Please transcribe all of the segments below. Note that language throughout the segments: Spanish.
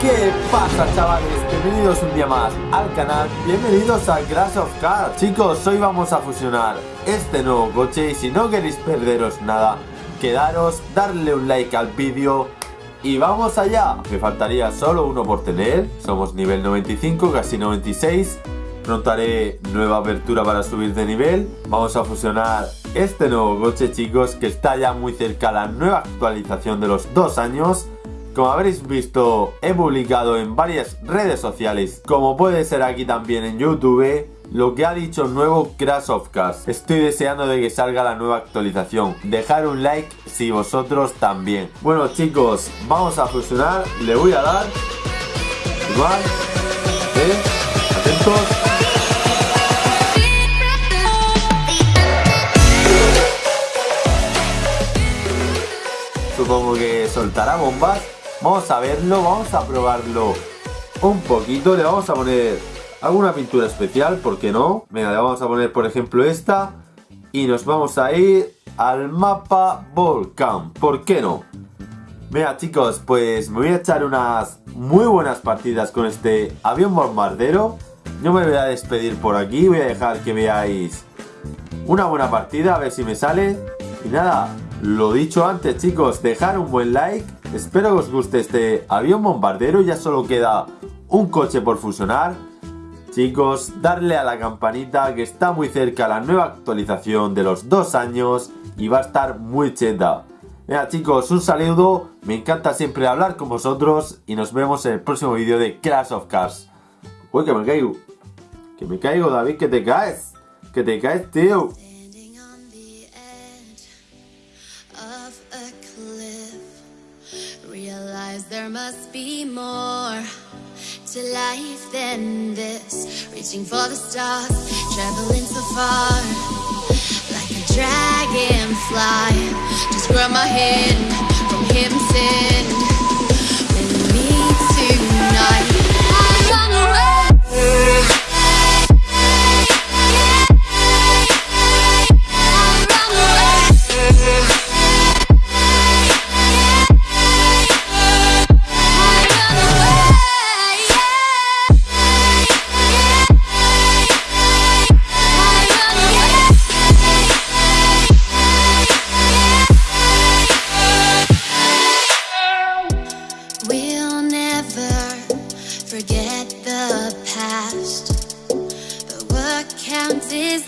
¿Qué pasa chavales? Bienvenidos un día más al canal, bienvenidos a Crash of Cars Chicos, hoy vamos a fusionar este nuevo coche y si no queréis perderos nada Quedaros, darle un like al vídeo y vamos allá. Me faltaría solo uno por tener, somos nivel 95, casi 96 Pronto nueva apertura para subir de nivel. Vamos a fusionar este nuevo coche chicos que está ya muy cerca a la nueva actualización de los dos años como habréis visto, he publicado en varias redes sociales, como puede ser aquí también en YouTube, lo que ha dicho el nuevo Crash of Cars. Estoy deseando de que salga la nueva actualización. Dejar un like si vosotros también. Bueno chicos, vamos a fusionar. Le voy a dar. Igual. ¿eh? Atentos. Supongo que soltará bombas Vamos a verlo, vamos a probarlo un poquito. Le vamos a poner alguna pintura especial, ¿por qué no? Venga, le vamos a poner por ejemplo esta. Y nos vamos a ir al mapa Volcán. ¿Por qué no? Venga chicos, pues me voy a echar unas muy buenas partidas con este avión bombardero. No me voy a despedir por aquí, voy a dejar que veáis una buena partida, a ver si me sale. Y nada, lo dicho antes chicos, dejar un buen like Espero que os guste este avión bombardero, ya solo queda un coche por fusionar. Chicos, darle a la campanita que está muy cerca la nueva actualización de los dos años y va a estar muy cheta. Venga chicos, un saludo, me encanta siempre hablar con vosotros y nos vemos en el próximo vídeo de Crash of Cars. Uy, que me caigo. Que me caigo, David, que te caes. Que te caes, tío. There must be more to life than this. Reaching for the stars, traveling so far, like a dragonfly. Just grab my hand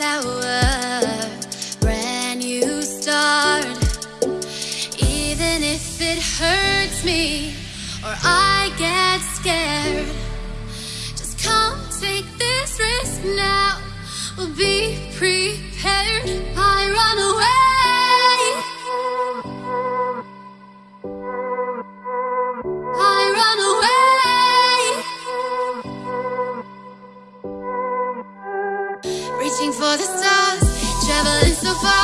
our brand new start. Even if it hurts me or I get scared, just come take this risk now. We'll be prepared. survive.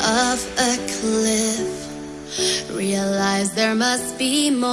Of a cliff. Realize there must be more.